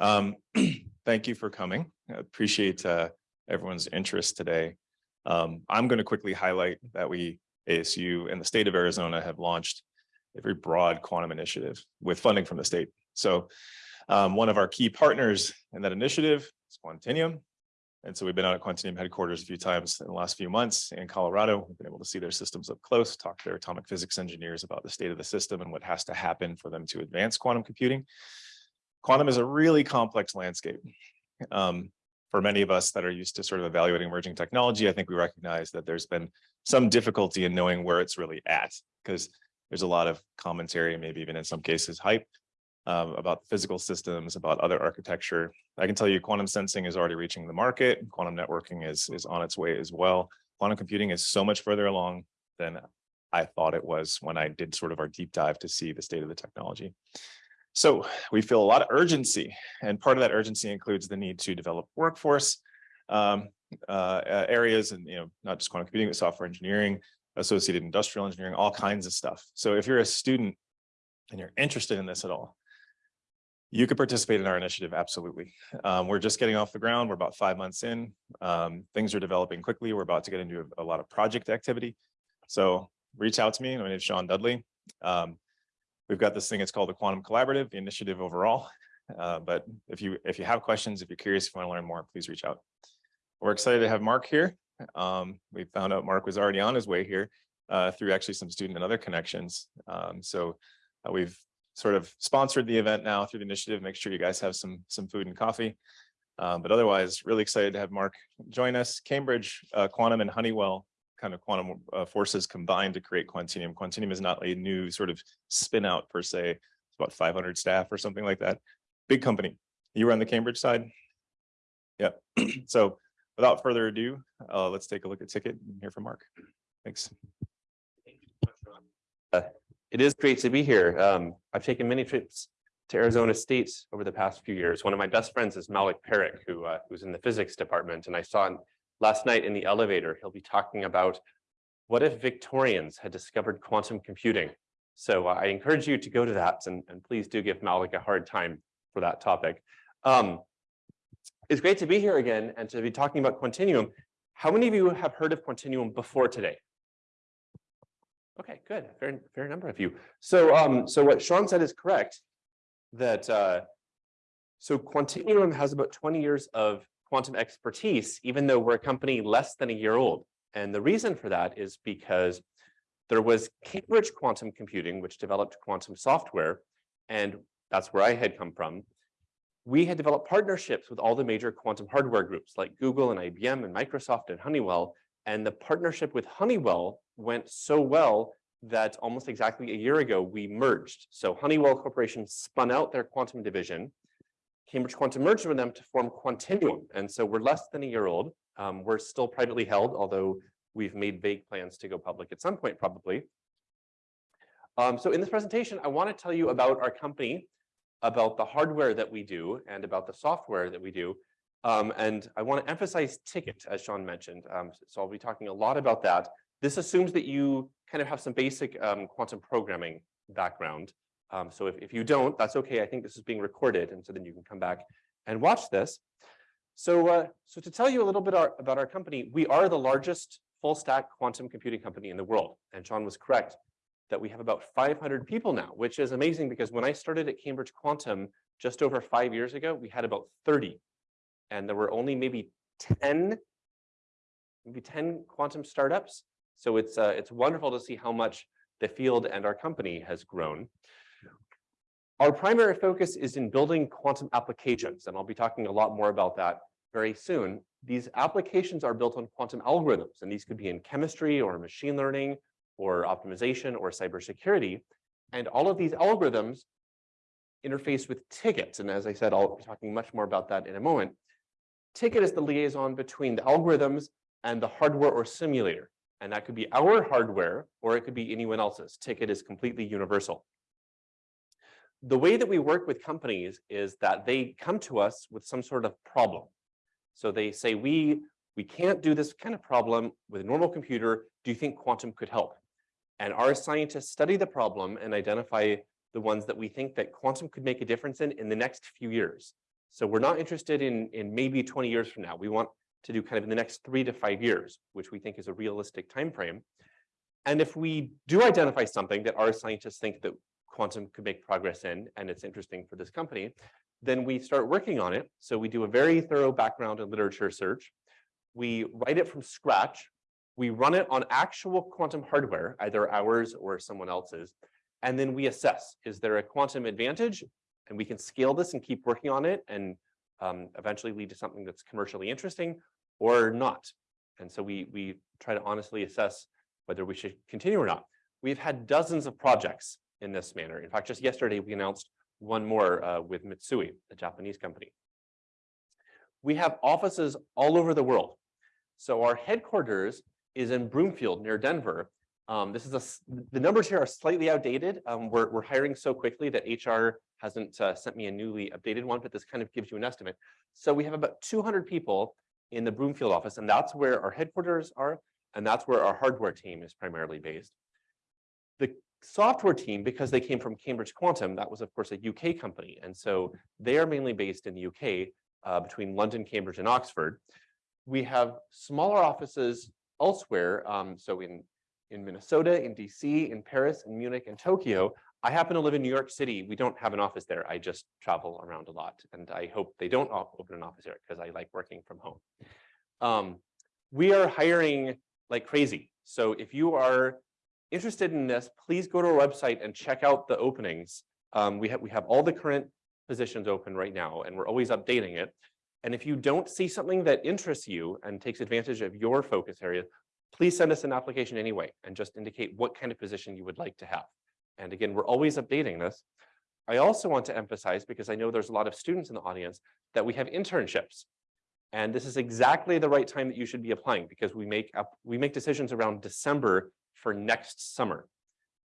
Um, thank you for coming. I appreciate uh, everyone's interest today. Um, I'm going to quickly highlight that we, ASU and the state of Arizona have launched a very broad quantum initiative with funding from the state. So um, one of our key partners in that initiative is Quantinuum. And so we've been out at Quantinuum headquarters a few times in the last few months in Colorado. We've been able to see their systems up close, talk to their atomic physics engineers about the state of the system and what has to happen for them to advance quantum computing. Quantum is a really complex landscape. Um, for many of us that are used to sort of evaluating emerging technology, I think we recognize that there's been some difficulty in knowing where it's really at because there's a lot of commentary, maybe even in some cases hype um, about physical systems, about other architecture. I can tell you quantum sensing is already reaching the market. Quantum networking is, is on its way as well. Quantum computing is so much further along than I thought it was when I did sort of our deep dive to see the state of the technology. So we feel a lot of urgency and part of that urgency includes the need to develop workforce um, uh, areas and, you know, not just quantum computing, but software engineering, associated industrial engineering, all kinds of stuff. So if you're a student and you're interested in this at all, you could participate in our initiative, absolutely. Um, we're just getting off the ground. We're about five months in. Um, things are developing quickly. We're about to get into a, a, lot of project activity. So reach out to me. My name is Sean Dudley. Um, we've got this thing, it's called the Quantum Collaborative, the initiative overall. Uh, but if you if you have questions, if you're curious, if you want to learn more, please reach out. We're excited to have Mark here. Um, we found out Mark was already on his way here uh, through actually some student and other connections. Um, so uh, we've sort of sponsored the event now through the initiative. Make sure you guys have some some food and coffee. Um, but otherwise, really excited to have Mark join us. Cambridge, uh, Quantum, and Honeywell kind of quantum uh, forces combined to create Quantinuum. Quantinuum is not a new sort of spin out per se. It's about 500 staff or something like that. Big company. You were on the Cambridge side? Yeah. so without further ado, uh, let's take a look at TKET and hear from Mark. Thanks. Uh, it is great to be here. Um, I've taken many trips to Arizona State over the past few years. One of my best friends is Malik Parekh, who uh, who's in the physics department, and I saw last night in the elevator. He'll be talking about what if Victorians had discovered quantum computing. So uh, I encourage you to go to that, and, and please do give Malik a hard time for that topic. Um, it's great to be here again and to be talking about Quantinuum. How many of you have heard of Quantinuum before today? Okay, good. Fair, fair number of you. So, um, so what Sean said is correct. That uh, so Quantinuum has about 20 years of quantum expertise, even though we're a company less than a year old. And the reason for that is because there was Cambridge Quantum Computing, which developed quantum software, and that's where I had come from. We had developed partnerships with all the major quantum hardware groups like Google and IBM and Microsoft and Honeywell. And the partnership with Honeywell went so well that almost exactly a year ago, we merged. So Honeywell Corporation spun out their quantum division. Cambridge Quantum merged with them to form Quantinuum. And so we're less than a year old. Um, we're still privately held, although we've made vague plans to go public at some point, probably. Um, so in this presentation, I want to tell you about our company, about the hardware that we do, and about the software that we do. Um, and I want to emphasize TKET, as Sean mentioned. Um, so I'll be talking a lot about that. This assumes that you kind of have some basic um, quantum programming background. Um, so if, if you don't, that's okay. I think this is being recorded, and so then you can come back and watch this. So, uh, so to tell you a little bit our, about our company, we are the largest full stack quantum computing company in the world. And Sean was correct that we have about 500 people now, which is amazing because when I started at Cambridge Quantum just over five years ago, we had about 30. And there were only maybe 10, maybe 10 quantum startups. So it's, uh, it's wonderful to see how much the field and our company has grown. Our primary focus is in building quantum applications, and I'll be talking a lot more about that very soon. These applications are built on quantum algorithms, and these could be in chemistry or machine learning or optimization or cybersecurity. And all of these algorithms interface with tickets. And as I said, I'll be talking much more about that in a moment. TKET is the liaison between the algorithms and the hardware or simulator. And that could be our hardware or it could be anyone else's. TKET is completely universal. The way that we work with companies is that they come to us with some sort of problem. So they say, we, we can't do this kind of problem with a normal computer. Do you think quantum could help? And our scientists study the problem and identify the ones that we think that quantum could make a difference in in the next few years. So we're not interested in, in maybe 20 years from now. We want to do kind of in the next three to five years, which we think is a realistic time frame. And if we do identify something that our scientists think that quantum could make progress in, and it's interesting for this company, then we start working on it. So we do a very thorough background and literature search. We write it from scratch. We run it on actual quantum hardware, either ours or someone else's. And then we assess, is there a quantum advantage? And we can scale this and keep working on it and um, eventually lead to something that's commercially interesting or not. And so we, we try to honestly assess whether we should continue or not. We've had dozens of projects in this manner. In fact, just yesterday, we announced one more uh, with Mitsui, a Japanese company. We have offices all over the world. So our headquarters is in Broomfield near Denver. Um, this is a, the numbers here are slightly outdated. Um, we're, we're hiring so quickly that HR hasn't uh, sent me a newly updated one, but this kind of gives you an estimate. So we have about 200 people in the Broomfield office, and that's where our headquarters are, and that's where our hardware team is primarily based. The software team, because they came from Cambridge Quantum, that was of course a UK company, and so they are mainly based in the UK uh, between London, Cambridge, and Oxford. We have smaller offices elsewhere, um, so in in Minnesota, in DC, in Paris, in Munich, and Tokyo. I happen to live in New York City. We don't have an office there. I just travel around a lot. And I hope they don't open an office there because I like working from home. Um, we are hiring like crazy. So if you are interested in this, please go to our website and check out the openings. Um, we, have, we have all the current positions open right now, and we're always updating it. And if you don't see something that interests you and takes advantage of your focus area, please send us an application anyway and just indicate what kind of position you would like to have. And again, we're always updating this. I also want to emphasize, because I know there's a lot of students in the audience, that we have internships. And this is exactly the right time that you should be applying because we make up we make decisions around December for next summer.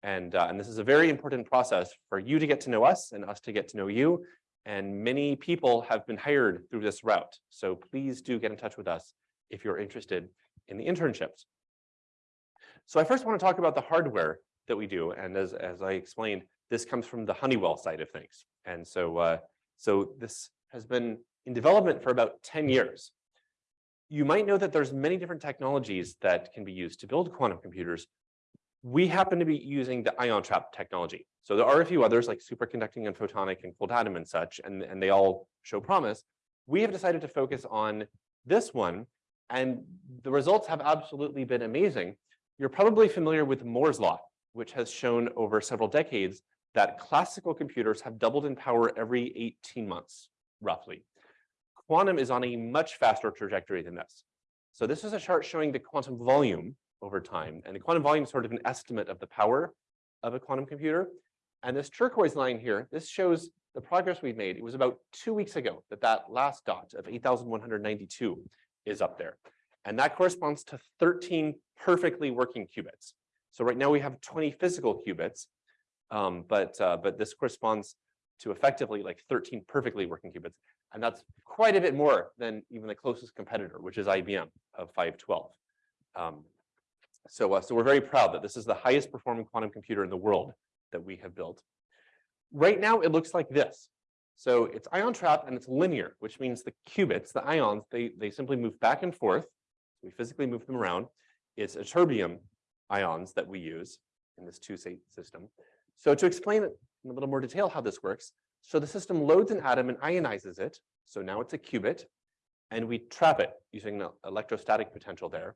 And, uh, and this is a very important process for you to get to know us and us to get to know you. And many people have been hired through this route. So please do get in touch with us if you're interested in the internships. So I first want to talk about the hardware that we do. And as, as I explained, this comes from the Honeywell side of things. And so, uh, so this has been in development for about 10 years. You might know that there's many different technologies that can be used to build quantum computers. We happen to be using the ion trap technology. So there are a few others like superconducting and photonic and cold atom and such, and, and they all show promise. We have decided to focus on this one and the results have absolutely been amazing. You're probably familiar with Moore's law, which has shown over several decades that classical computers have doubled in power every 18 months, roughly. Quantum is on a much faster trajectory than this. So this is a chart showing the quantum volume over time. And the quantum volume is sort of an estimate of the power of a quantum computer. And this turquoise line here, this shows the progress we've made. It was about two weeks ago that that last dot of 8,192 is up there. And that corresponds to 13 perfectly working qubits. So right now we have 20 physical qubits, um, but, uh, but this corresponds to effectively like 13 perfectly working qubits. And that's quite a bit more than even the closest competitor, which is IBM of 512. Um, so, uh, so we're very proud that this is the highest performing quantum computer in the world that we have built. Right now, it looks like this. So it's ion trap and it's linear, which means the qubits, the ions, they, they simply move back and forth. We physically move them around. It's ytterbium ions that we use in this two-state system. So to explain in a little more detail how this works, so the system loads an atom and ionizes it. So now it's a qubit, and we trap it using the electrostatic potential there.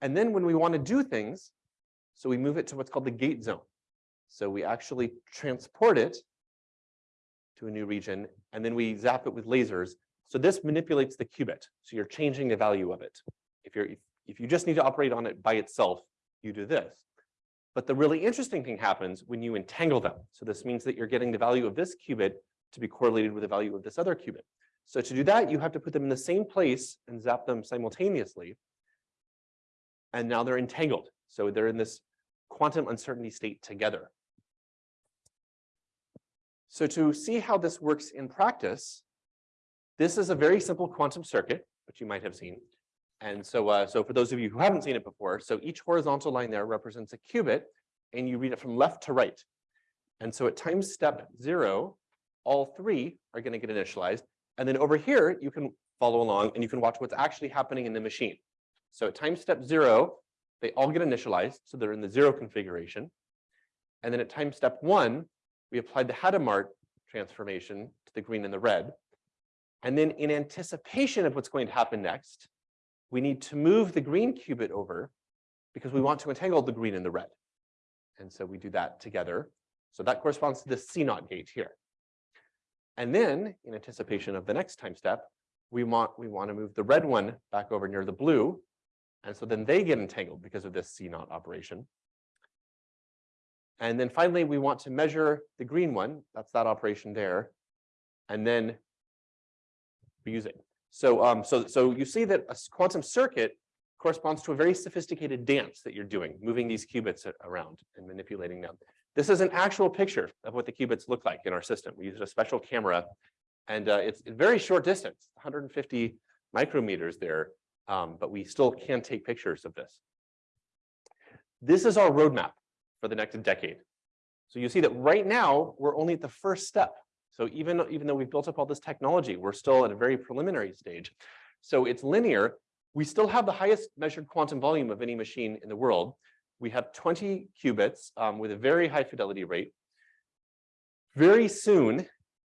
And then when we want to do things, so we move it to what's called the gate zone. So we actually transport it to a new region, and then we zap it with lasers. So this manipulates the qubit. So you're changing the value of it. If you're if, if you just need to operate on it by itself, you do this. But the really interesting thing happens when you entangle them. So this means that you're getting the value of this qubit to be correlated with the value of this other qubit. So to do that, you have to put them in the same place and zap them simultaneously. And now they're entangled. So they're in this quantum uncertainty state together. So to see how this works in practice, this is a very simple quantum circuit, which you might have seen. And so, uh, so for those of you who haven't seen it before, so each horizontal line there represents a qubit, and you read it from left to right. And so at time step zero, all three are going to get initialized. And then over here, you can follow along and you can watch what's actually happening in the machine. So at time step zero, they all get initialized. So they're in the zero configuration. And then at time step one, we applied the Hadamard transformation to the green and the red. And then in anticipation of what's going to happen next, we need to move the green qubit over because we want to entangle the green and the red. And so we do that together. So that corresponds to the CNOT gate here. And then in anticipation of the next time step, we want we want to move the red one back over near the blue. And so then they get entangled because of this CNOT operation. And then finally, we want to measure the green one. That's that operation there. And then we use it. So, um, so, so you see that a quantum circuit corresponds to a very sophisticated dance that you're doing, moving these qubits around and manipulating them. This is an actual picture of what the qubits look like in our system. We used a special camera and uh, it's a very short distance, 150 micrometers there, um, but we still can take pictures of this. This is our roadmap for the next decade. So you see that right now, we're only at the first step. So even, even though we've built up all this technology, we're still at a very preliminary stage. So it's linear. We still have the highest measured quantum volume of any machine in the world. We have 20 qubits um, with a very high fidelity rate. Very soon,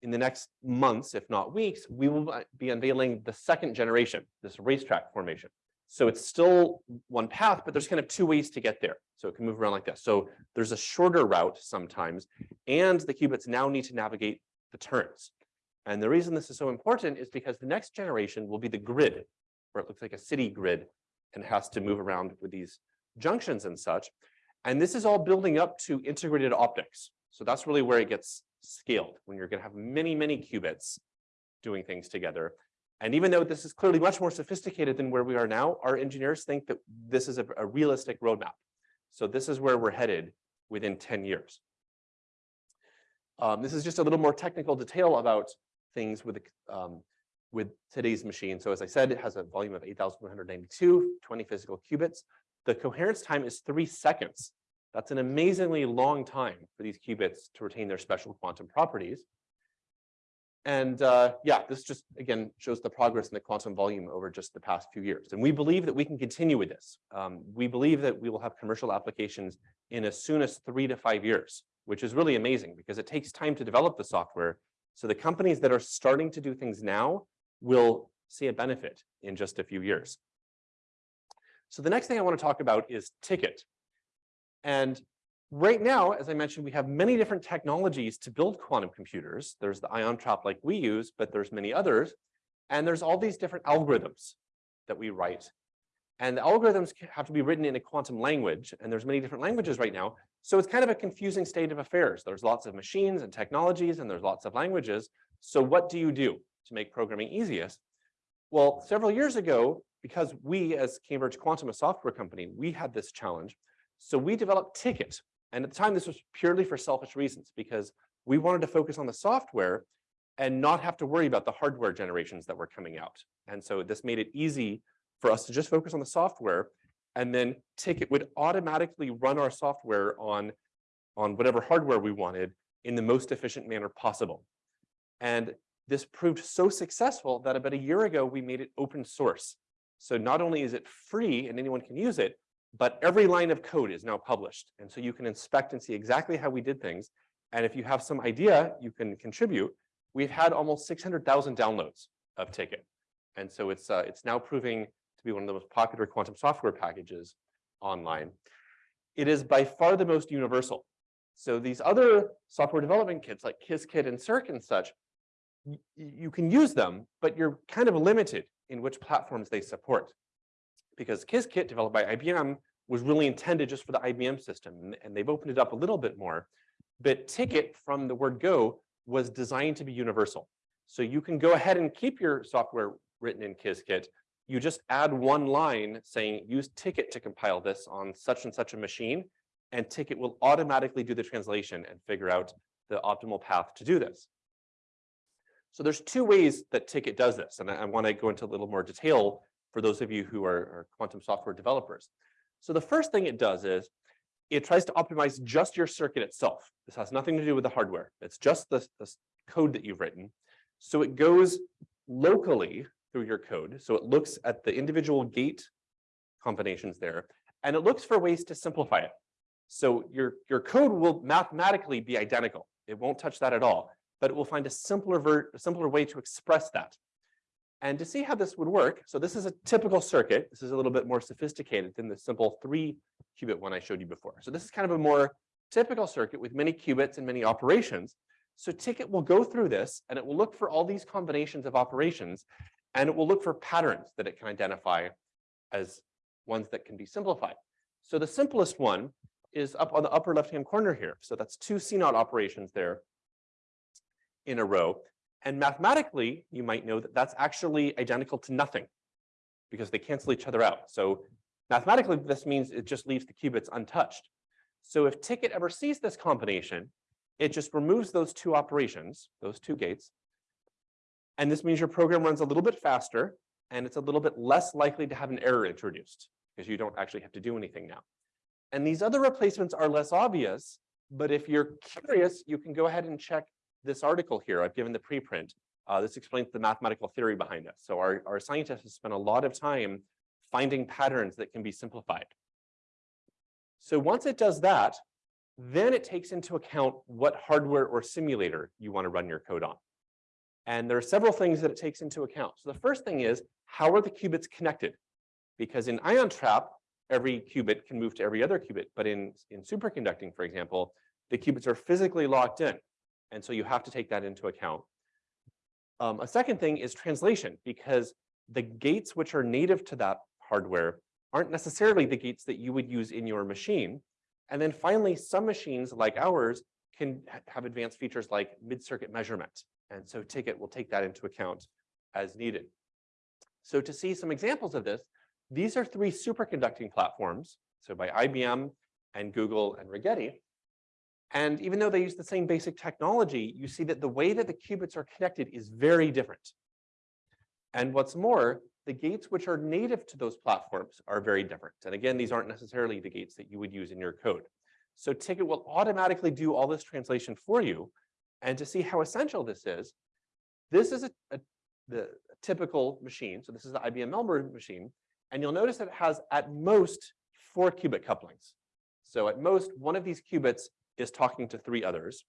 in the next months, if not weeks, we will be unveiling the second generation, this racetrack formation. So it's still one path, but there's kind of two ways to get there. So it can move around like this. So there's a shorter route sometimes, and the qubits now need to navigate the turns. And the reason this is so important is because the next generation will be the grid, where it looks like a city grid and has to move around with these junctions and such. And this is all building up to integrated optics. So that's really where it gets scaled, when you're going to have many, many qubits doing things together. And even though this is clearly much more sophisticated than where we are now, our engineers think that this is a, a realistic roadmap. So this is where we're headed within 10 years. Um, this is just a little more technical detail about things with, um, with today's machine. So as I said, it has a volume of 8,192, 20 physical qubits. The coherence time is three seconds. That's an amazingly long time for these qubits to retain their special quantum properties. And uh, yeah, this just, again, shows the progress in the quantum volume over just the past few years. And we believe that we can continue with this. Um, we believe that we will have commercial applications in as soon as three to five years, which is really amazing because it takes time to develop the software. So the companies that are starting to do things now will see a benefit in just a few years. So the next thing I want to talk about is TKET. And right now, as I mentioned, we have many different technologies to build quantum computers. There's the ion trap like we use, but there's many others. And there's all these different algorithms that we write. And the algorithms have to be written in a quantum language, and there's many different languages right now. So it's kind of a confusing state of affairs. There's lots of machines and technologies, and there's lots of languages. So what do you do to make programming easiest? Well, several years ago, because we as Cambridge Quantum, a software company, we had this challenge. So we developed TKET. And at the time, this was purely for selfish reasons because we wanted to focus on the software and not have to worry about the hardware generations that were coming out. And so this made it easy for us to just focus on the software and then TKET would automatically run our software on, on whatever hardware we wanted in the most efficient manner possible. And this proved so successful that about a year ago, we made it open source. So not only is it free and anyone can use it, but every line of code is now published. And so you can inspect and see exactly how we did things. And if you have some idea, you can contribute. We've had almost 600,000 downloads of TKET. And so it's, uh, it's now proving be one of the most popular quantum software packages online. It is by far the most universal. So these other software development kits like Qiskit and Cirq and such, you can use them, but you're kind of limited in which platforms they support because Qiskit developed by IBM was really intended just for the IBM system, and they've opened it up a little bit more. But TKET from the word go was designed to be universal. So you can go ahead and keep your software written in Qiskit. You just add one line saying use TKET to compile this on such and such a machine, and TKET will automatically do the translation and figure out the optimal path to do this. So there's two ways that TKET does this, and I, I want to go into a little more detail for those of you who are, are quantum software developers. So the first thing it does is it tries to optimize just your circuit itself. This has nothing to do with the hardware. It's just the, the code that you've written. So it goes locally through your code. So it looks at the individual gate combinations there, and it looks for ways to simplify it. So your, your code will mathematically be identical. It won't touch that at all, but it will find a simpler ver a simpler way to express that. And to see how this would work, so this is a typical circuit. This is a little bit more sophisticated than the simple three qubit one I showed you before. So this is kind of a more typical circuit with many qubits and many operations. So TKET will go through this and it will look for all these combinations of operations and it will look for patterns that it can identify as ones that can be simplified. So the simplest one is up on the upper left-hand corner here. So that's two CNOT operations there in a row. And mathematically, you might know that that's actually identical to nothing because they cancel each other out. So mathematically, this means it just leaves the qubits untouched. So if TKET ever sees this combination, it just removes those two operations, those two gates. And this means your program runs a little bit faster and it's a little bit less likely to have an error introduced because you don't actually have to do anything now. And these other replacements are less obvious, but if you're curious, you can go ahead and check this article here. I've given the preprint. Uh, this explains the mathematical theory behind this. So our, our scientists have spent a lot of time finding patterns that can be simplified. So once it does that, then it takes into account what hardware or simulator you want to run your code on. And there are several things that it takes into account. So the first thing is, how are the qubits connected? Because in ion trap, every qubit can move to every other qubit. But in, in superconducting, for example, the qubits are physically locked in. And so you have to take that into account. Um, a second thing is translation, because the gates which are native to that hardware aren't necessarily the gates that you would use in your machine. And then finally, some machines like ours can have advanced features like mid-circuit measurement. And so TKET will take that into account as needed. So to see some examples of this, these are three superconducting platforms. So by IBM and Google and Rigetti. And even though they use the same basic technology, you see that the way that the qubits are connected is very different. And what's more, the gates which are native to those platforms are very different. And again, these aren't necessarily the gates that you would use in your code. So Ticket will automatically do all this translation for you. And to see how essential this is, this is a, a the typical machine. So this is the IBM Melbourne machine. And you'll notice that it has at most four qubit couplings. So at most, one of these qubits is talking to three others.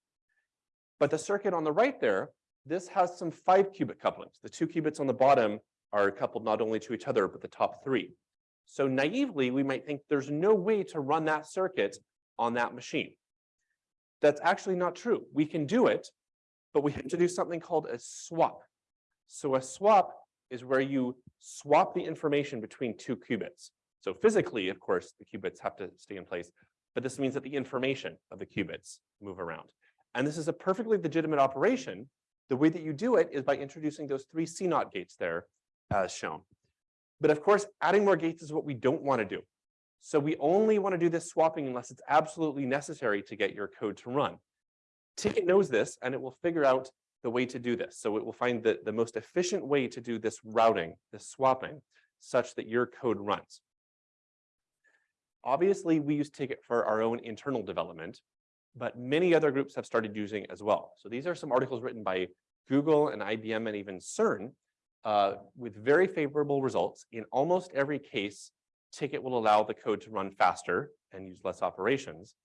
But the circuit on the right there, this has some five qubit couplings. The two qubits on the bottom are coupled not only to each other, but the top three. So naively, we might think there's no way to run that circuit on that machine. That's actually not true. We can do it, but we have to do something called a swap. So a swap is where you swap the information between two qubits. So physically, of course, the qubits have to stay in place, but this means that the information of the qubits move around. And this is a perfectly legitimate operation. The way that you do it is by introducing those three CNOT gates there as shown. But of course, adding more gates is what we don't want to do. So we only want to do this swapping unless it's absolutely necessary to get your code to run. TKET knows this, and it will figure out the way to do this. So it will find the, the most efficient way to do this routing, this swapping, such that your code runs. Obviously, we use TKET for our own internal development, but many other groups have started using as well. So these are some articles written by Google and IBM and even CERN uh, with very favorable results. In almost every case, TKET will allow the code to run faster and use less operations.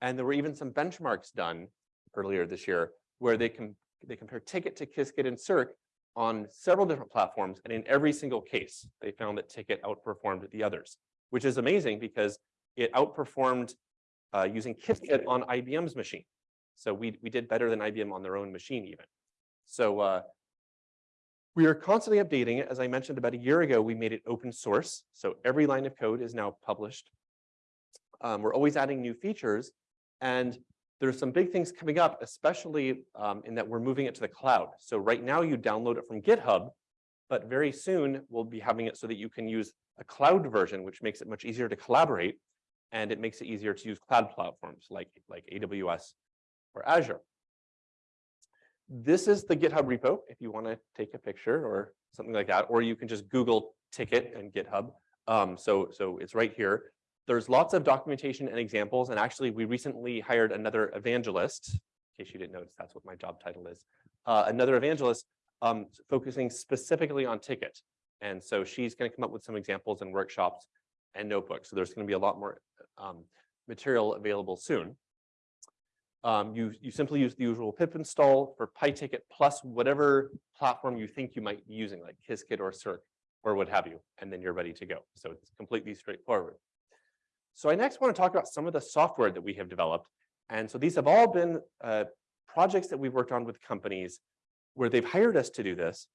And there were even some benchmarks done earlier this year where they can they compare TKET to Qiskit and Cirq on several different platforms. And in every single case, they found that TKET outperformed the others, which is amazing because it outperformed uh, using Qiskit on IBM's machine. So we, we did better than IBM on their own machine even. So uh, we are constantly updating it. As I mentioned about a year ago, we made it open source. So every line of code is now published. Um, we're always adding new features. And there's some big things coming up, especially um, in that we're moving it to the cloud. So right now you download it from GitHub, but very soon we'll be having it so that you can use a cloud version, which makes it much easier to collaborate. And it makes it easier to use cloud platforms like, like AWS or Azure this is the GitHub repo if you want to take a picture or something like that, or you can just Google TKET and GitHub. Um, so, so it's right here. There's lots of documentation and examples. And actually, we recently hired another evangelist, in case you didn't notice, that's what my job title is, uh, another evangelist, um, focusing specifically on TKET. And so she's going to come up with some examples and workshops and notebooks. So there's going to be a lot more um, material available soon. Um, you, you simply use the usual pip install for pytket plus whatever platform you think you might be using, like Qiskit or Cirq or what have you, and then you're ready to go. So it's completely straightforward. So I next want to talk about some of the software that we have developed. And so these have all been uh, projects that we've worked on with companies where they've hired us to do this.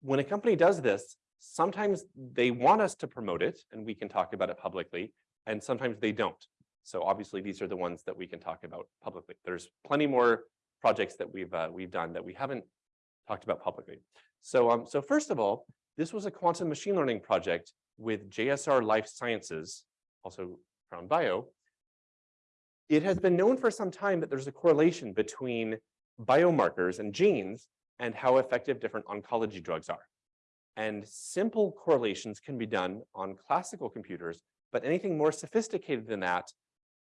When a company does this, sometimes they want us to promote it and we can talk about it publicly, and sometimes they don't. So obviously, these are the ones that we can talk about publicly. There's plenty more projects that we've uh, we've done that we haven't talked about publicly. So um, so first of all, this was a quantum machine learning project with JSR Life Sciences, also Crown Bio. It has been known for some time that there's a correlation between biomarkers and genes and how effective different oncology drugs are. And simple correlations can be done on classical computers, but anything more sophisticated than that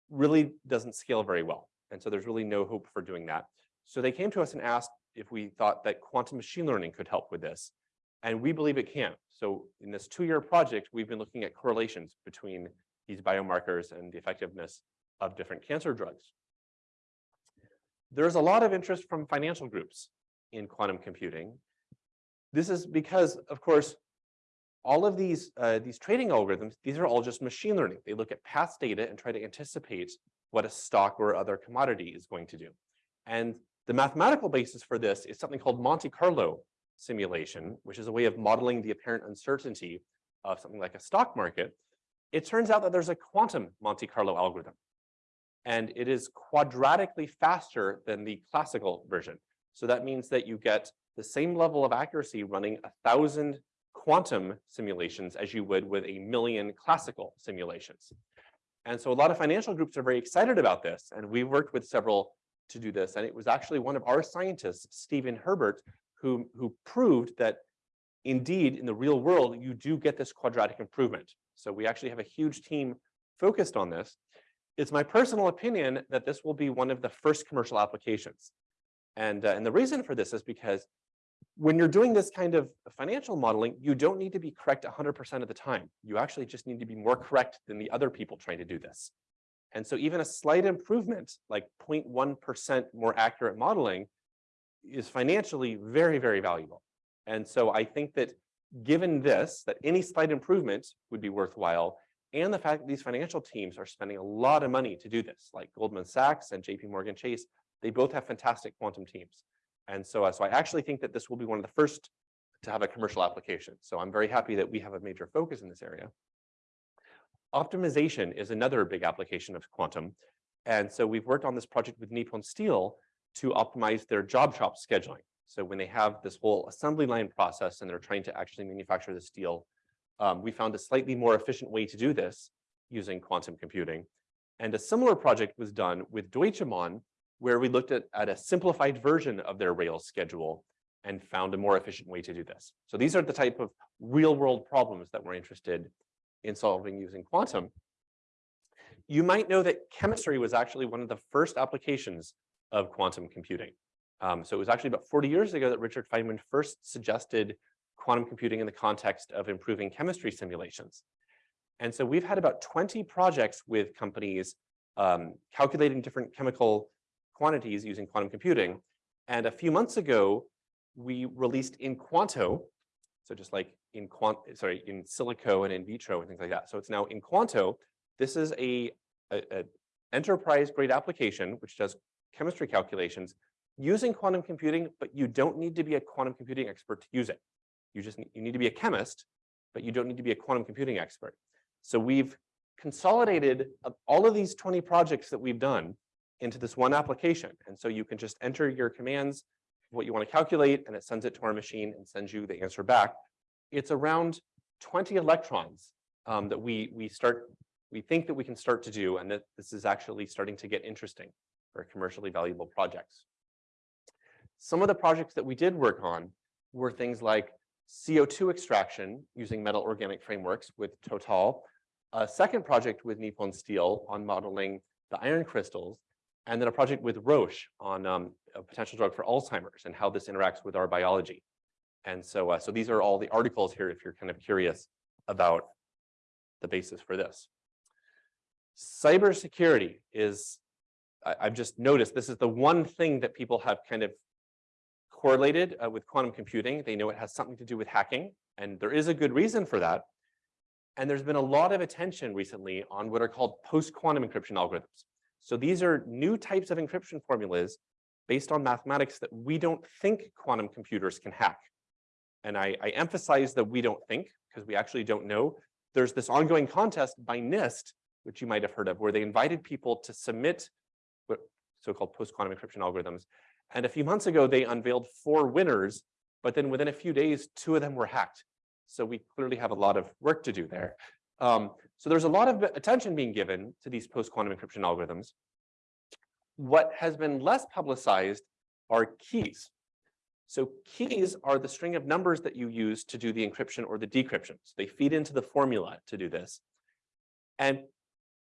really doesn't scale very well. And so there's really no hope for doing that. So they came to us and asked if we thought that quantum machine learning could help with this. And we believe it can. So in this two-year project, we've been looking at correlations between these biomarkers and the effectiveness of different cancer drugs. There's a lot of interest from financial groups in quantum computing. This is because, of course, all of these, uh, these trading algorithms, these are all just machine learning. They look at past data and try to anticipate what a stock or other commodity is going to do. And the mathematical basis for this is something called Monte Carlo simulation, which is a way of modeling the apparent uncertainty of something like a stock market. It turns out that there's a quantum Monte Carlo algorithm, and it is quadratically faster than the classical version. So that means that you get the same level of accuracy running a thousand quantum simulations as you would with a million classical simulations. And so a lot of financial groups are very excited about this. And we worked with several to do this. And it was actually one of our scientists, Steven Herbert, who, who proved that indeed, in the real world, you do get this quadratic improvement. So we actually have a huge team focused on this. It's my personal opinion that this will be one of the first commercial applications. And, uh, and the reason for this is because when you're doing this kind of financial modeling, you don't need to be correct 100% of the time. You actually just need to be more correct than the other people trying to do this. And so even a slight improvement, like 0.1% more accurate modeling, is financially very, very valuable. And so I think that given this, that any slight improvement would be worthwhile, and the fact that these financial teams are spending a lot of money to do this, like Goldman Sachs and JP Morgan Chase, they both have fantastic quantum teams. And so, uh, so I actually think that this will be one of the first to have a commercial application. So I'm very happy that we have a major focus in this area. Optimization is another big application of quantum. And so we've worked on this project with Nippon Steel to optimize their job shop scheduling. So when they have this whole assembly line process and they're trying to actually manufacture the steel, um, we found a slightly more efficient way to do this using quantum computing. And a similar project was done with Deutsche Bahn where we looked at, at a simplified version of their Rails schedule and found a more efficient way to do this. So these are the type of real world problems that we're interested in solving using quantum. You might know that chemistry was actually one of the first applications of quantum computing. Um, so it was actually about 40 years ago that Richard Feynman first suggested quantum computing in the context of improving chemistry simulations. And so we've had about 20 projects with companies um, calculating different chemical quantities using quantum computing. And a few months ago, we released InQuanto, so just like in quant, sorry, in silico and in vitro and things like that. So it's now InQuanto. This is a, a, a enterprise grade application which does chemistry calculations using quantum computing, but you don't need to be a quantum computing expert to use it. You just need, you need to be a chemist, but you don't need to be a quantum computing expert. So we've consolidated uh, all of these 20 projects that we've done into this one application. And so you can just enter your commands, what you want to calculate, and it sends it to our machine and sends you the answer back. It's around 20 electrons um, that we we start we think that we can start to do, and that this is actually starting to get interesting for commercially valuable projects. Some of the projects that we did work on were things like CO2 extraction using metal organic frameworks with Total, a second project with Nippon Steel on modeling the iron crystals, and then a project with Roche on um, a potential drug for Alzheimer's and how this interacts with our biology. And so, uh, so these are all the articles here if you're kind of curious about the basis for this. Cybersecurity is, I, I've just noticed, this is the one thing that people have kind of correlated uh, with quantum computing. They know it has something to do with hacking, and there is a good reason for that. And there's been a lot of attention recently on what are called post-quantum encryption algorithms. So these are new types of encryption formulas based on mathematics that we don't think quantum computers can hack. And I, I emphasize that we don't think, because we actually don't know. There's this ongoing contest by NIST, which you might have heard of, where they invited people to submit so-called post-quantum encryption algorithms. And a few months ago, they unveiled four winners, but then within a few days, two of them were hacked. So we clearly have a lot of work to do there. Um, so there's a lot of attention being given to these post-quantum encryption algorithms. What has been less publicized are keys. So keys are the string of numbers that you use to do the encryption or the decryption. So they feed into the formula to do this. And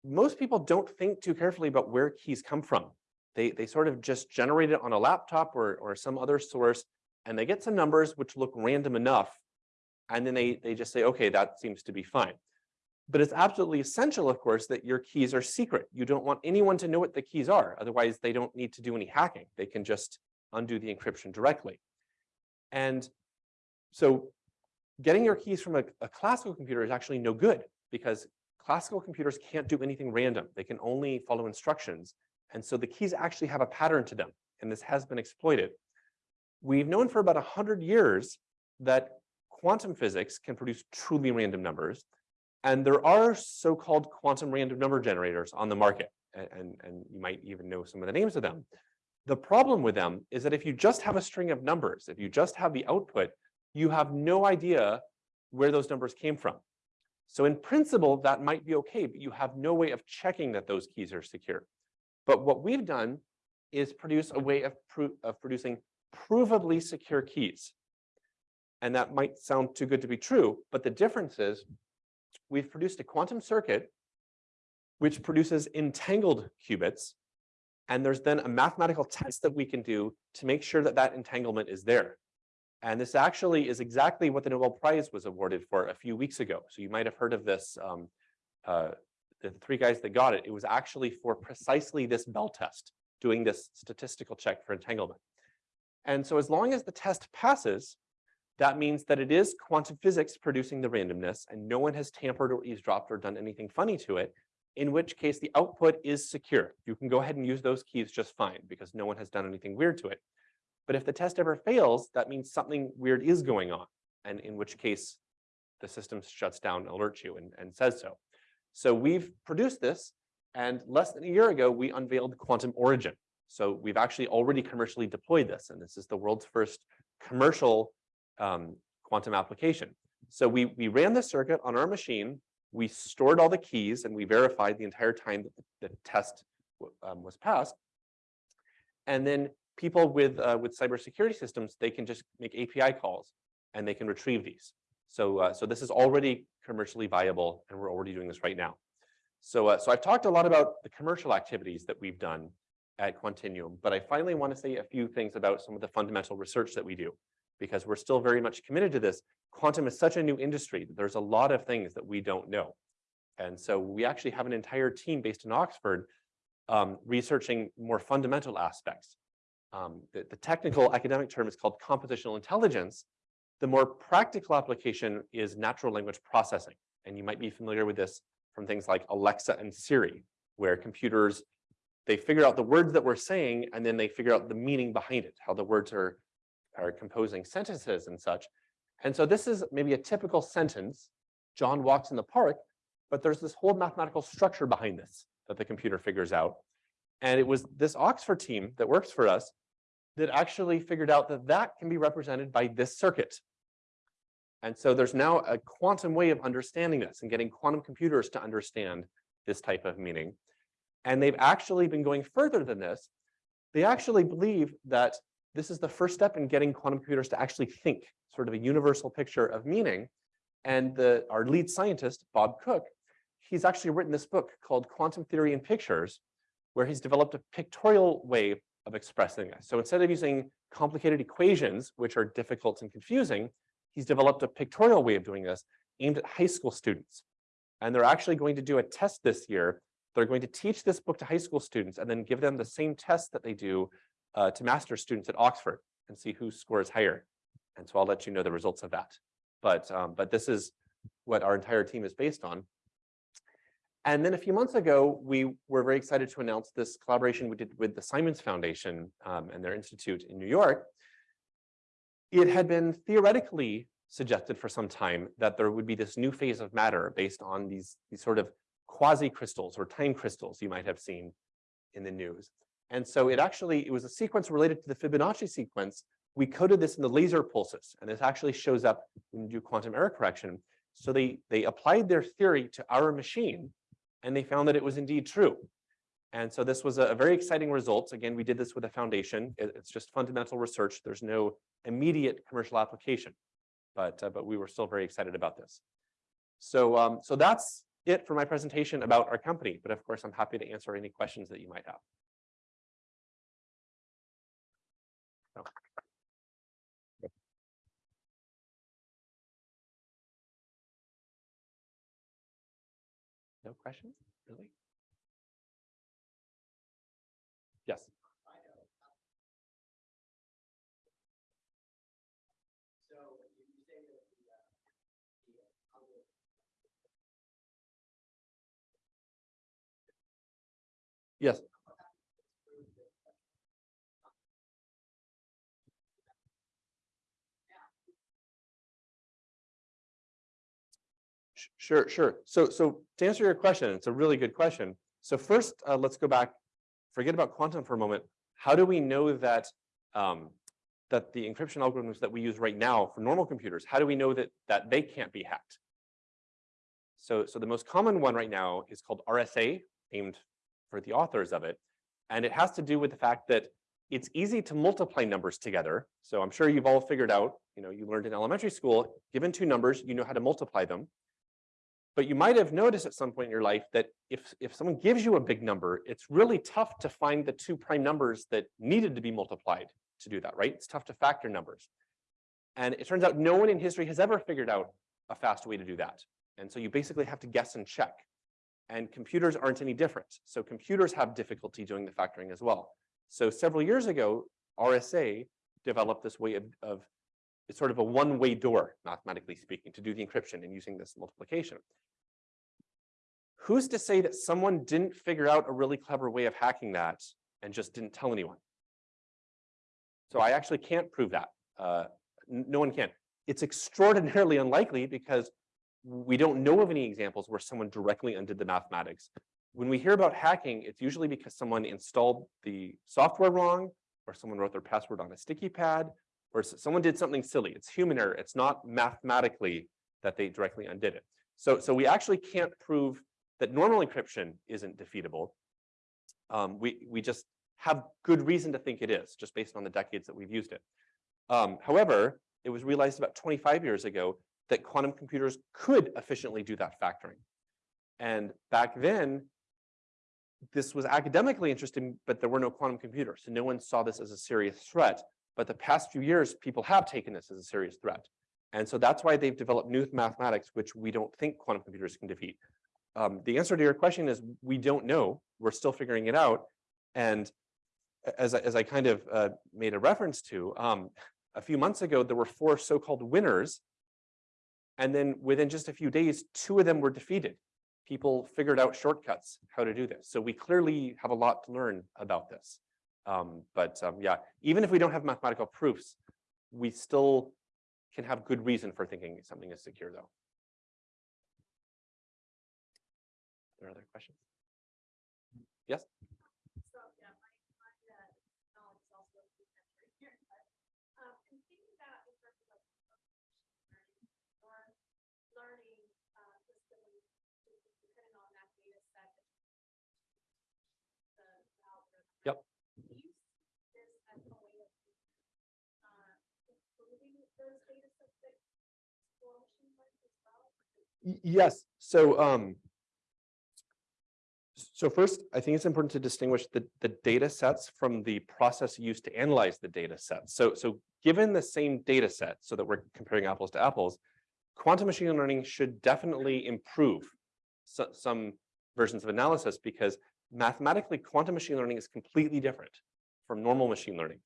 most people don't think too carefully about where keys come from. They, they sort of just generate it on a laptop or, or some other source, and they get some numbers which look random enough. And then they, they just say, okay, that seems to be fine. But it's absolutely essential, of course, that your keys are secret. You don't want anyone to know what the keys are. Otherwise, they don't need to do any hacking. They can just undo the encryption directly. And so getting your keys from a, a classical computer is actually no good because classical computers can't do anything random. They can only follow instructions. And so the keys actually have a pattern to them. And this has been exploited. We've known for about 100 years that quantum physics can produce truly random numbers. And there are so-called quantum random number generators on the market, and, and, and, you might even know some of the names of them. The problem with them is that if you just have a string of numbers, if you just have the output, you have no idea where those numbers came from. So in principle, that might be okay, but you have no way of checking that those keys are secure. But what we've done is produce a way of, pro of producing provably secure keys. And that might sound too good to be true, but the difference is we've produced a quantum circuit which produces entangled qubits. And there's then a mathematical test that we can do to make sure that that entanglement is there. And this actually is exactly what the Nobel Prize was awarded for a few weeks ago. So you might have heard of this, um, uh, the three guys that got it. It was actually for precisely this Bell test, doing this statistical check for entanglement. And so as long as the test passes, that means that it is quantum physics producing the randomness and no one has tampered or eavesdropped or done anything funny to it, in which case the output is secure. You can go ahead and use those keys just fine because no one has done anything weird to it. But if the test ever fails, that means something weird is going on, and in which case the system shuts down, alerts you, and, and says so. So we've produced this, and less than a year ago, we unveiled Quantum Origin. So we've actually already commercially deployed this, and this is the world's first commercial um, quantum application. So we, we ran the circuit on our machine, we stored all the keys, and we verified the entire time that the, test um, was passed. And then people with, uh, with cybersecurity systems, they can just make API calls, and they can retrieve these. So, uh, so this is already commercially viable, and we're already doing this right now. So, uh, so I've talked a lot about the commercial activities that we've done at Quantinuum, but I finally want to say a few things about some of the fundamental research that we do because we're still very much committed to this. Quantum is such a new industry that there's a lot of things that we don't know. And so we actually have an entire team based in Oxford um, researching more fundamental aspects. Um, the, the technical academic term is called compositional intelligence. The more practical application is natural language processing. And you might be familiar with this from things like Alexa and Siri, where computers, they figure out the words that we're saying, and then they figure out the meaning behind it, how the words are are composing sentences and such. And so this is maybe a typical sentence, John walks in the park, but there's this whole mathematical structure behind this that the computer figures out. And it was this Oxford team that works for us that actually figured out that that can be represented by this circuit. And so there's now a quantum way of understanding this and getting quantum computers to understand this type of meaning. And they've actually been going further than this. They actually believe that this is the first step in getting quantum computers to actually think sort of a universal picture of meaning. And the, our lead scientist, Bob Coecke, he's actually written this book called Quantum Theory in Pictures, where he's developed a pictorial way of expressing this. So instead of using complicated equations, which are difficult and confusing, he's developed a pictorial way of doing this aimed at high school students. And they're actually going to do a test this year. They're going to teach this book to high school students and then give them the same test that they do uh, to master students at Oxford and see who scores higher. And so I'll let you know the results of that. But, um, but this is what our entire team is based on. And then a few months ago, we were very excited to announce this collaboration we did with the Simons Foundation um, and their institute in New York. It had been theoretically suggested for some time that there would be this new phase of matter based on these, these sort of quasi-crystals or time crystals you might have seen in the news. And so it actually, it was a sequence related to the Fibonacci sequence. We coded this in the laser pulses, and this actually shows up when you do quantum error correction. So they, they applied their theory to our machine, and they found that it was indeed true. And so this was a, very exciting result. Again, we did this with a foundation. It's just fundamental research. There's no immediate commercial application, but, uh, but we were still very excited about this. So, um, so that's it for my presentation about our company. But of course, I'm happy to answer any questions that you might have. No questions, really? Yes. Yes. Sure, sure. So, so to answer your question, it's a really good question. So first, uh, let's go back, forget about quantum for a moment. How do we know that um, that the encryption algorithms that we use right now for normal computers, how do we know that that they can't be hacked? So, so the most common one right now is called RSA, named for the authors of it. And it has to do with the fact that it's easy to multiply numbers together. So I'm sure you've all figured out, you know, you learned in elementary school, given two numbers, you know how to multiply them. But you might have noticed at some point in your life that if, if someone gives you a big number, it's really tough to find the two prime numbers that needed to be multiplied to do that, right? It's tough to factor numbers. And it turns out no one in history has ever figured out a fast way to do that. And so you basically have to guess and check. And computers aren't any different. So computers have difficulty doing the factoring as well. So several years ago, RSA developed this way of, of it's sort of a one-way door, mathematically speaking, to do the encryption and using this multiplication. Who's to say that someone didn't figure out a really clever way of hacking that and just didn't tell anyone? So I actually can't prove that. Uh, no one can. It's extraordinarily unlikely because we don't know of any examples where someone directly undid the mathematics. When we hear about hacking, it's usually because someone installed the software wrong, or someone wrote their password on a sticky pad, or someone did something silly. It's human error. It's not mathematically that they directly undid it. So, so we actually can't prove that normal encryption isn't defeatable. Um, we, we just have good reason to think it is, just based on the decades that we've used it. Um, however, it was realized about 25 years ago that quantum computers could efficiently do that factoring. And back then, this was academically interesting, but there were no quantum computers. So no one saw this as a serious threat. But the past few years, people have taken this as a serious threat. And so that's why they've developed new mathematics, which we don't think quantum computers can defeat. Um, the answer to your question is we don't know. We're still figuring it out. And as, as I kind of uh, made a reference to, um, a few months ago, there were four so-called winners and then within just a few days, two of them were defeated. People figured out shortcuts, how to do this. So we clearly have a lot to learn about this. Um, but um, yeah, even if we don't have mathematical proofs, we still can have good reason for thinking something is secure though. Are there other questions? Yes? So, yeah, my, my, uh, knowledge is also rudimentary here, but, um, in thinking about in terms of learning or learning, uh, systems, depending on that data set. that The the algorithm. Yep. Do you see this as a way of, uh, improving those data sets that explore machine learning as well? Y- Yes, so um. So first, I think it's important to distinguish the, the data sets from the process used to analyze the data sets. So, so given the same data set, so that we're comparing apples to apples, quantum machine learning should definitely improve so- some versions of analysis because mathematically, quantum machine learning is completely different from normal machine learning.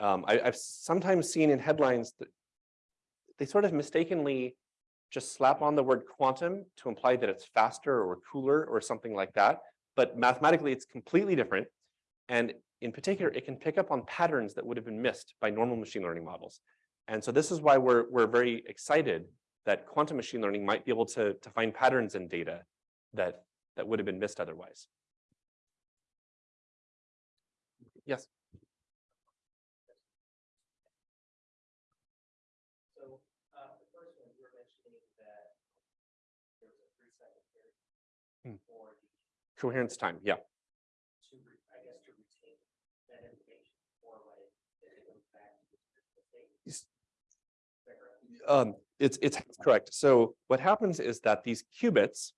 Um, I, I've sometimes seen in headlines that they sort of mistakenly just slap on the word quantum to imply that it's faster or cooler or something like that. But mathematically, it's completely different. And in particular, it can pick up on patterns that would have been missed by normal machine learning models. And so this is why we're, we're very excited that quantum machine learning might be able to, to find patterns in data that, that would have been missed otherwise. Yes. So, uh, the first one, you were mentioning that there was a three second Hmm. period for the, Coherence time, yeah. to, re- I guess, to retain that information for when it goes back to the original state. Yes. Is that correct? Um, it's, it's correct. So what happens is that these qubits,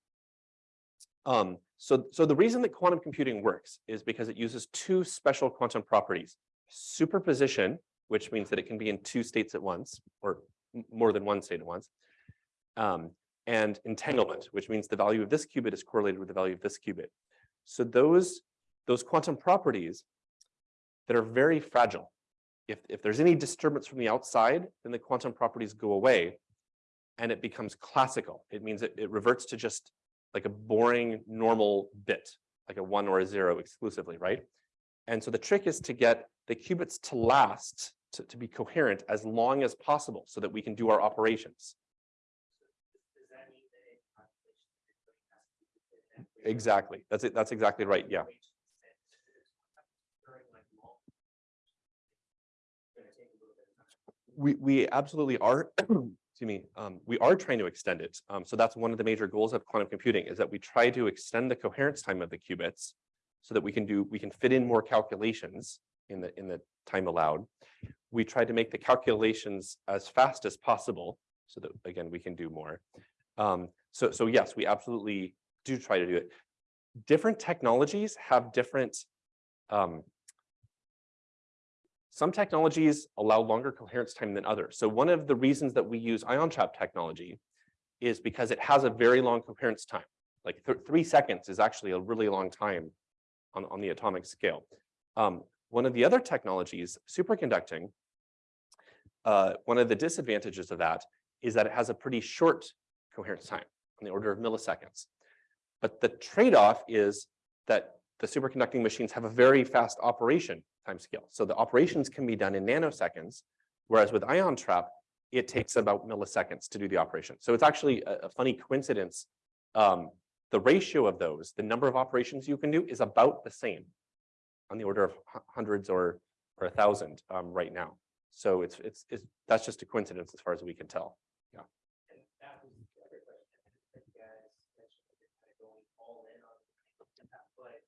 um, so, so the reason that quantum computing works is because it uses two special quantum properties. Superposition, which means that it can be in two states at once, or more than one state at once. Um, and entanglement, which means the value of this qubit is correlated with the value of this qubit. So those, those quantum properties that are very fragile, if, if there's any disturbance from the outside, then the quantum properties go away and it becomes classical. It means it, it reverts to just like a boring normal bit, like a one or a zero exclusively, right? And so the trick is to get the qubits to last, to, to be coherent as long as possible so that we can do our operations. Does that mean that a calculation everybody has to do within that period? Exactly. That's it. That's exactly right. Yeah. We, we absolutely are, excuse me, um, we are trying to extend it. Um, so that's one of the major goals of quantum computing is that we try to extend the coherence time of the qubits so that we can do, we can fit in more calculations in the, in the time allowed. We try to make the calculations as fast as possible so that, again, we can do more. Um, so, so yes, we absolutely do try to do it. Different technologies have different, um, some technologies allow longer coherence time than others. So one of the reasons that we use ion trap technology is because it has a very long coherence time. Like th- three seconds is actually a really long time on, on the atomic scale. Um, one of the other technologies, superconducting, uh, one of the disadvantages of that is that it has a pretty short coherence time on the order of milliseconds. But the trade-off is that the superconducting machines have a very fast operation timescale. So the operations can be done in nanoseconds, whereas with ion trap, it takes about milliseconds to do the operation. So it's actually a, a funny coincidence. Um, the ratio of those, the number of operations you can do is about the same on the order of hundreds or, or a thousand um, right now. So it's, it's, it's, that's just a coincidence as far as we can tell. And that was the other question. that You guys mentioned that you're kind of going all in on that, but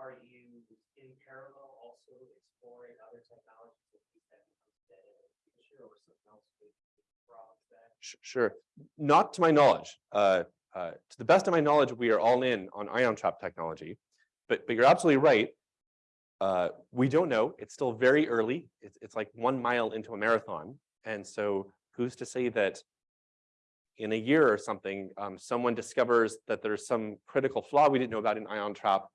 are you in parallel also exploring other technologies that that becomes dead in the future or something else would problems that? Sure, not to my knowledge. Uh, uh, to the best of my knowledge, we are all in on ion trap technology. But, but you're absolutely right. Uh, we don't know. It's still very early. It's, it's like one mile into a marathon. And so who's to say that in a year or something, um, someone discovers that there's some critical flaw we didn't know about in ion trap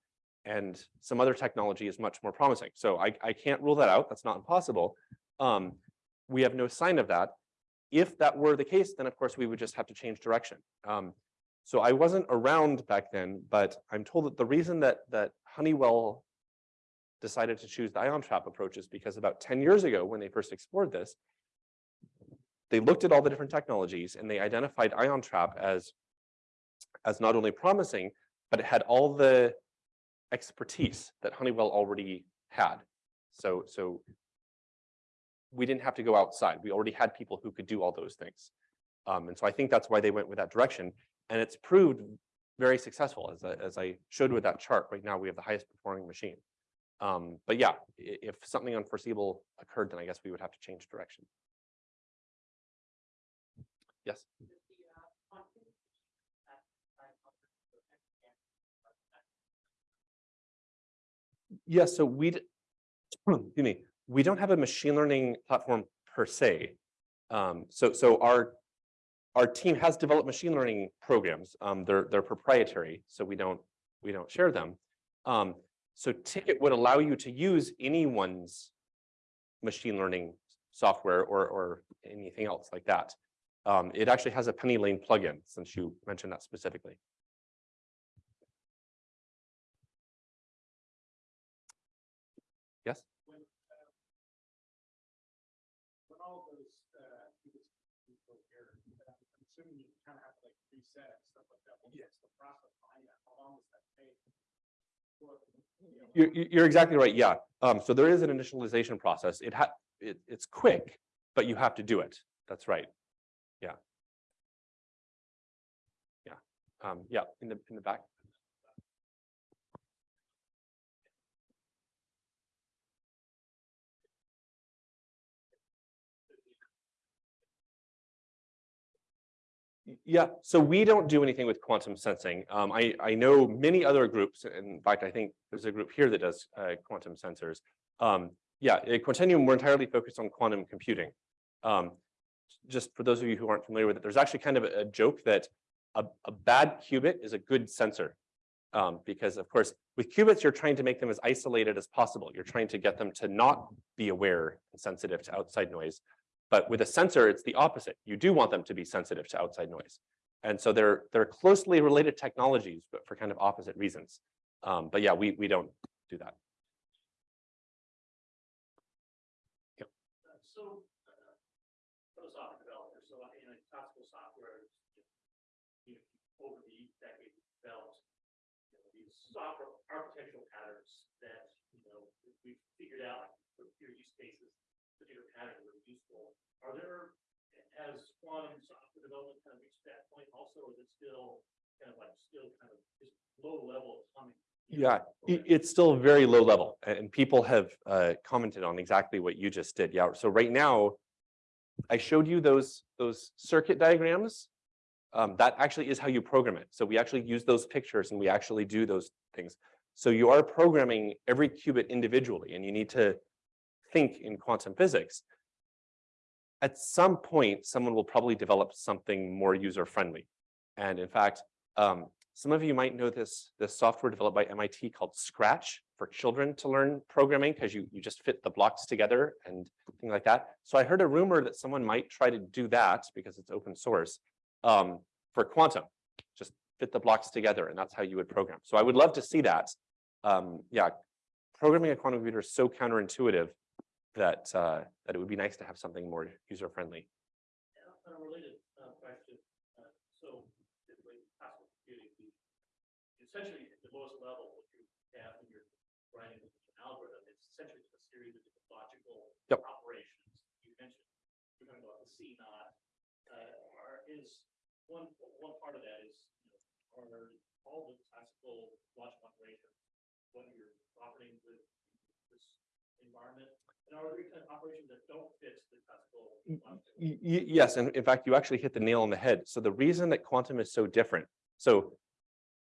and some other technology is much more promising. So I, I can't rule that out. That's not impossible. Um, we have no sign of that. If that were the case, then of course we would just have to change direction. Um, so I wasn't around back then, but I'm told that the reason that that Honeywell decided to choose the ion trap approach is because about 10 years ago, when they first explored this, they looked at all the different technologies and they identified ion trap as as not only promising, but it had all the expertise that Honeywell already had. So so we didn't have to go outside. We already had people who could do all those things. Um, and so I think that's why they went with that direction. And it's proved very successful as I, as I showed with that chart. Right now, we have the highest performing machine. Um, but yeah, if something unforeseeable occurred, then I guess we would have to change direction. Yes. Yeah, so we, excuse me, we don't have a machine learning platform per se. Um, so, so our, our team has developed machine learning programs. Um, they're, they're proprietary, so we don't, we don't share them. Um, so TKET would allow you to use anyone's machine learning software or, or anything else like that. Um, it actually has a PennyLane plugin, since you mentioned that specifically. Yes? when, uh, when all those, uh, things you go here, I'm assuming you kind of have to like reset and stuff like that. What's the process behind that? How long does that take? What, you know, You're, you're- you're exactly right, yeah. Um, so there is an initialization process. It ha, it, it's quick, but you have to do it. That's right. Yeah. Yeah, um, yeah, in the, in the back. Yeah, so we don't do anything with quantum sensing. Um, I, I know many other groups, in fact, I think there's a group here that does uh, quantum sensors. Um, yeah, at Quantinuum, we're entirely focused on quantum computing. Um, just for those of you who aren't familiar with it, there's actually kind of a, a joke that a, a bad qubit is a good sensor. Um, because of course, with qubits, you're trying to make them as isolated as possible. You're trying to get them to not be aware and sensitive to outside noise. But with a sensor, it's the opposite. You do want them to be sensitive to outside noise. And so they're they're closely related technologies, but for kind of opposite reasons. Um, but yeah, we we don't do that. uh, So, uh, philosophical developer, so in a classical software, you know, over the developed, you know, these software architectural patterns that, you know, we've figured out for your use cases, particular patterns that are useful. Are there, has quantum software development kind of reached that point also, or is it still kind of like, still kind of just low level plumbing? Yeah, it's still very low level and people have uh, commented on exactly what you just did. Yeah, so right now, I showed you those those circuit diagrams. Um, that actually is how you program it. So we actually use those pictures and we actually do those things. So you are programming every qubit individually and you need to think in quantum physics. At some point, someone will probably develop something more user friendly. And in fact, um, some of you might know this, this software developed by MIT called Scratch for children to learn programming because you, you just fit the blocks together and things like that. So I heard a rumor that someone might try to do that because it's open source um, for quantum, just fit the blocks together and that's how you would program. So I would love to see that. Um, yeah, programming a quantum computer is so counterintuitive that uh, that it would be nice to have something more user friendly. And a related uh, question, uh, so typically classical computing, essentially at the lowest level, what you have when you're writing an algorithm, it's essentially a series of different logical Yep. operations. You mentioned, you're talking about the CNOT, uh, is, one, one part of that is, you know, are all the classical logical operations, when you're operating with this environment, and are there operations that don't fit the classical? logical? Y- y- yes, and in fact, you actually hit the nail on the head. So the reason that quantum is so different, so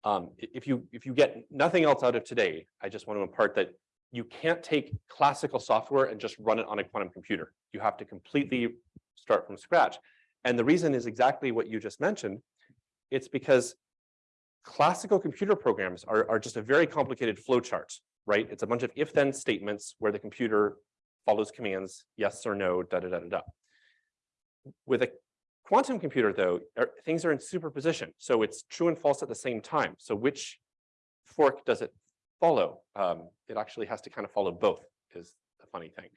um, if you if you get nothing else out of today, I just want to impart that you can't take classical software and just run it on a quantum computer. You have to completely start from scratch. And the reason is exactly what you just mentioned. It's because classical computer programs are, are just a very complicated flow chart, right? It's a bunch of if-then statements where the computer follows commands, yes or no, da da da da da. With a quantum computer, though, er, things are in superposition, so it's true and false at the same time. So which fork does it follow? Um, it actually has to kind of follow both, is the funny thing.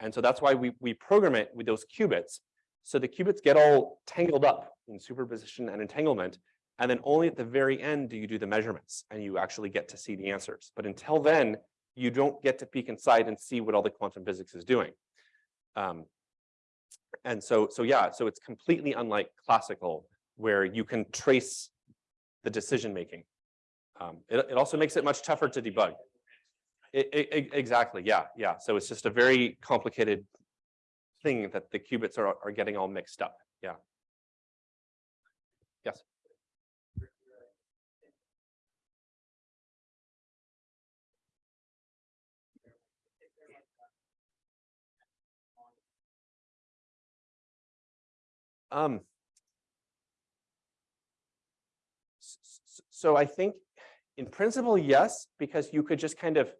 And so that's why we we program it with those qubits. So the qubits get all tangled up in superposition and entanglement, and then only at the very end do you do the measurements and you actually get to see the answers. But until then, you don't get to peek inside and see what all the quantum physics is doing. Um, and so, so yeah, so it's completely unlike classical, where you can trace the decision making. Um, it, it also makes it much tougher to debug. E- e- exactly, yeah, yeah. So it's just a very complicated thing that the qubits are, are getting all mixed up. Yeah. Yes. Um. So I think in principle, yes, because you could just kind of.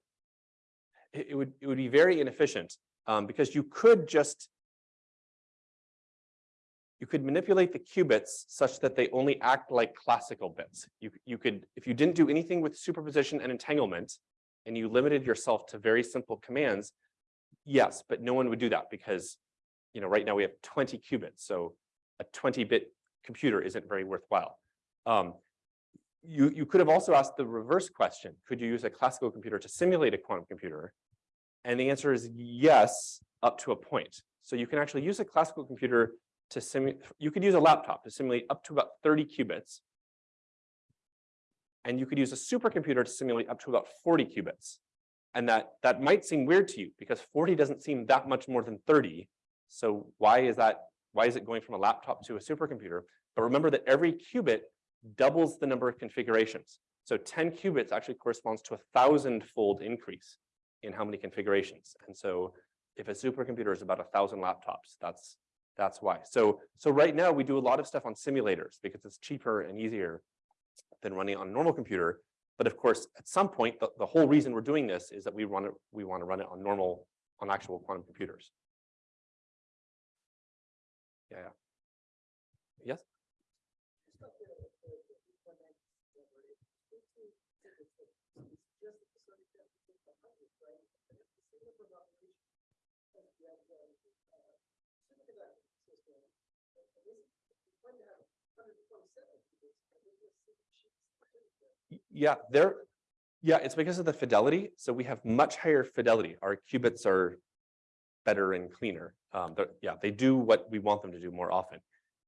It, would, it would be very inefficient, um, because you could just. You could manipulate the qubits such that they only act like classical bits. You, you could, if you didn't do anything with superposition and entanglement. And you limited yourself to very simple commands. Yes, but no one would do that because, you know, right now we have twenty qubits, so a twenty bit computer isn't very worthwhile. Um, you, you could have also asked the reverse question. Could you use a classical computer to simulate a quantum computer? And the answer is yes, up to a point. So you can actually use a classical computer to simulate, you could use a laptop to simulate up to about thirty qubits. And you could use a supercomputer to simulate up to about forty qubits. And that, that might seem weird to you because forty doesn't seem that much more than thirty. So why is that, why is it going from a laptop to a supercomputer? But remember that every qubit doubles the number of configurations. So ten qubits actually corresponds to a thousand fold increase in how many configurations. And so if a supercomputer is about a thousand laptops, that's, that's why. So, so right now we do a lot of stuff on simulators because it's cheaper and easier than running on a normal computer. But of course, at some point, the, the whole reason we're doing this is that we run it, we want to run it on normal, on actual quantum computers. Yeah, yeah. Yes? Yeah, there, yeah, it's because of the fidelity. So we have much higher fidelity. Our qubits are better and cleaner. Um, yeah, they do what we want them to do more often.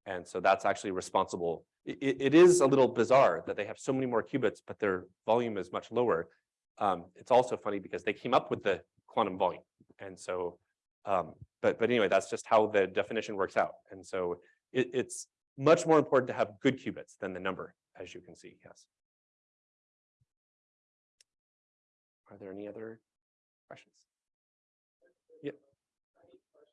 And so that's actually responsible. I- i- it is a little bizarre that they have so many more qubits, but their volume is much lower. Um, it's also funny because they came up with the quantum volume. And so, um, but, but anyway, that's just how the definition works out. And so it, it's much more important to have good qubits than the number, as you can see, yes. Are there any other questions?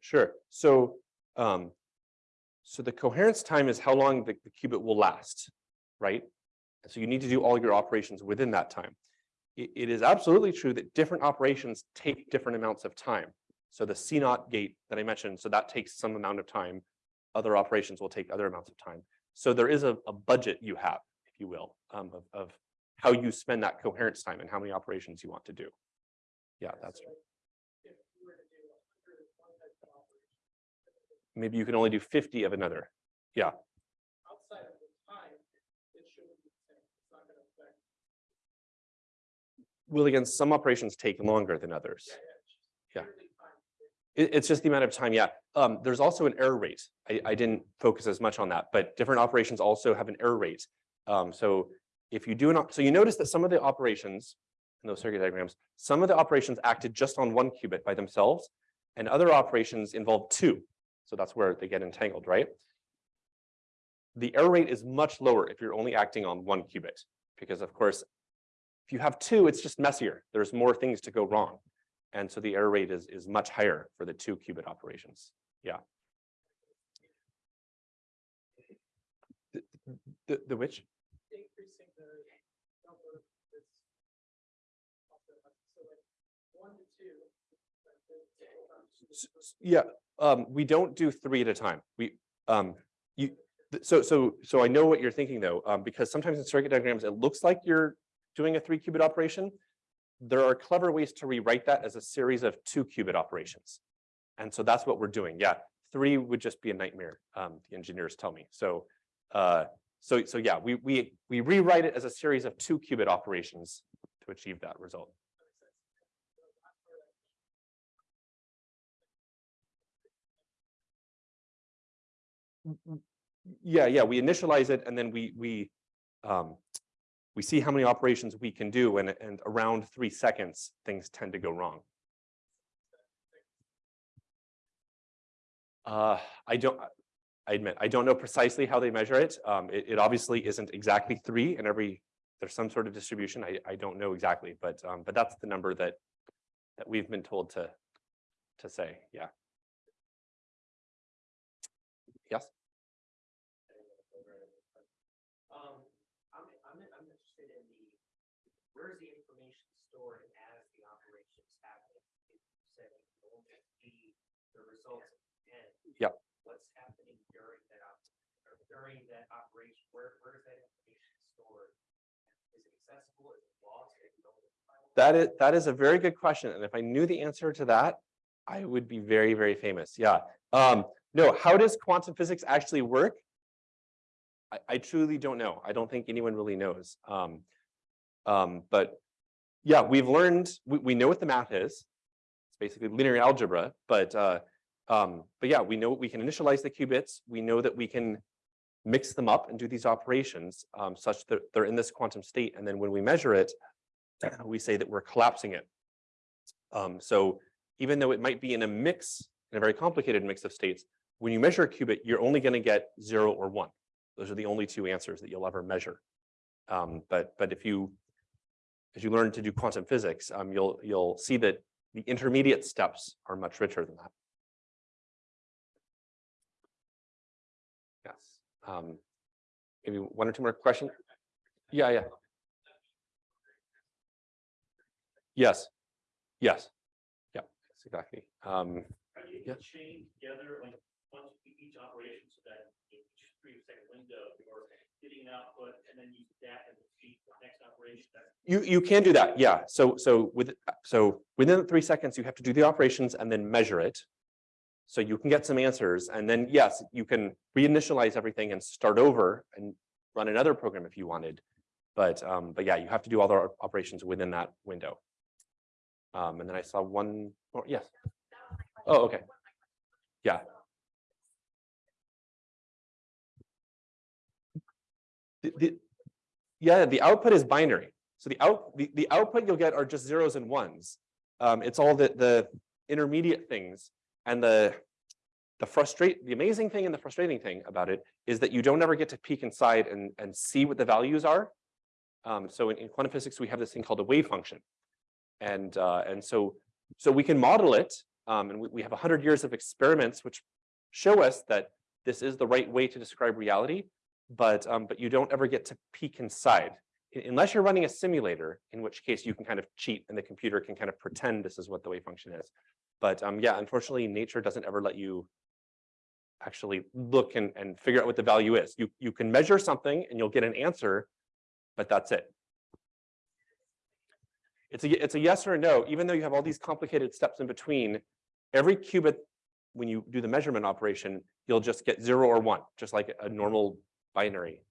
sure. So, um, so the coherence time is how long the, the qubit will last, right? So you need to do all your operations within that time. It, it is absolutely true that different operations take different amounts of time. So the CNOT gate that I mentioned, so that takes some amount of time. Other operations will take other amounts of time. So there is a, a budget you have, if you will, um, of, of how you spend that coherence time and how many operations you want to do. Yeah, that's right. If you were to do a hundred of one type of operation. Maybe you can only do fifty of another. Yeah. Outside of the time, it shouldn't be the same. It's not gonna affect. Well, again, some operations take longer than others. Yeah, yeah, it's just Yeah. purely time. It, it's just the amount of time, yeah. Um, there's also an error rate. I, I didn't focus as much on that, but different operations also have an error rate. Um, so if you do an, so you notice that some of the operations in those circuit diagrams, some of the operations acted just on one qubit by themselves and other operations involve two. So that's where they get entangled, right? The error rate is much lower if you're only acting on one qubit, because of course, if you have two, it's just messier. There's more things to go wrong. And so the error rate is, is much higher for the two qubit operations. Yeah. The, the, the which? Increasing the number of bits. also, So like one to two. like the- S- s- Yeah, um, we don't do three at a time. We, um, you, so, so, so I know what you're thinking though, um, because sometimes in circuit diagrams, it looks like you're doing a three qubit operation. There are clever ways to rewrite that as a series of two qubit operations. And so that's what we're doing. Yeah, three would just be a nightmare, um, the engineers tell me. So, uh, so, so yeah, we, we, we rewrite it as a series of two qubit operations to achieve that result. Yeah, yeah, we initialize it and then we, we, um, we see how many operations we can do and, and around three seconds, things tend to go wrong. Uh, I don't, I admit, I don't know precisely how they measure it. Um, it, it obviously isn't exactly three in every, there's some sort of distribution. I, I don't know exactly, but, um, but that's the number that, that we've been told to, to say, yeah. Yes? Um, I'm, I'm, I'm interested in the, where's the information stored as the operations happen? If you said you can only see the results at the end. Yep. What's happening during that, op- or during that operation? Where, where is that information stored? Is it accessible? Is it lost? Is it? That is, that is a very good question. And if I knew the answer to that, I would be very, very famous. Yeah. Um, no, how does quantum physics actually work? I, I truly don't know. I don't think anyone really knows. Um, um, but yeah, we've learned, we, we know what the math is. It's basically linear algebra, but, uh, um, but yeah, we know we can initialize the qubits. We know that we can mix them up and do these operations um, such that they're in this quantum state. And then when we measure it, we say that we're collapsing it. Um, so even though it might be in a mix, in a very complicated mix of states, when you measure a qubit, you're only going to get zero or one. Those are the only two answers that you'll ever measure. Um, but but if you as you learn to do quantum physics, um, you'll you'll see that the intermediate steps are much richer than that. Yes. Um, maybe one or two more questions. Yeah, yeah. Yes. Yes. Yeah, that's exactly. Um, Yeah. Able to chain together, like, once you- each operation so that in each three second window, you're getting an output and then you stack and repeat the next operation? You, you can do that, yeah. So, so with, so within three seconds, you have to do the operations and then measure it. So you can get some answers and then, yes, you can reinitialize everything and start over and run another program if you wanted. But, um, but yeah, you have to do all the operations within that window. Um, and then I saw one, more. yes, Oh, okay. Yeah. The, yeah, the output is binary. So the out, the, the output you'll get are just zeros and ones. Um, it's all the, the intermediate things and the, the frustrate, the amazing thing and the frustrating thing about it is that you don't ever get to peek inside and, and see what the values are. Um, so in, in quantum physics, we have this thing called a wave function. And, uh, and so, so we can model it um, and we, we have 100 years of experiments which show us that this is the right way to describe reality, but, um, but you don't ever get to peek inside. Unless you're running a simulator, in which case you can kind of cheat and the computer can kind of pretend this is what the wave function is. But um, yeah, unfortunately, nature doesn't ever let you actually look and, and figure out what the value is. You, you can measure something and you'll get an answer, but that's it. It's a, it's a yes or a no, even though you have all these complicated steps in between, every qubit, when you do the measurement operation, you'll just get zero or one, just like a normal binary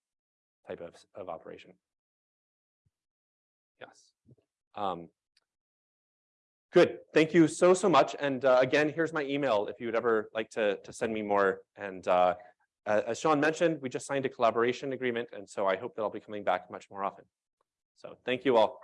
type of, of operation. Yes. Um, good. Thank you so, so much. And uh, again, here's my email if you would ever like to, to send me more. And uh, as Sean mentioned, we just signed a collaboration agreement. And so I hope that I'll be coming back much more often. So thank you all.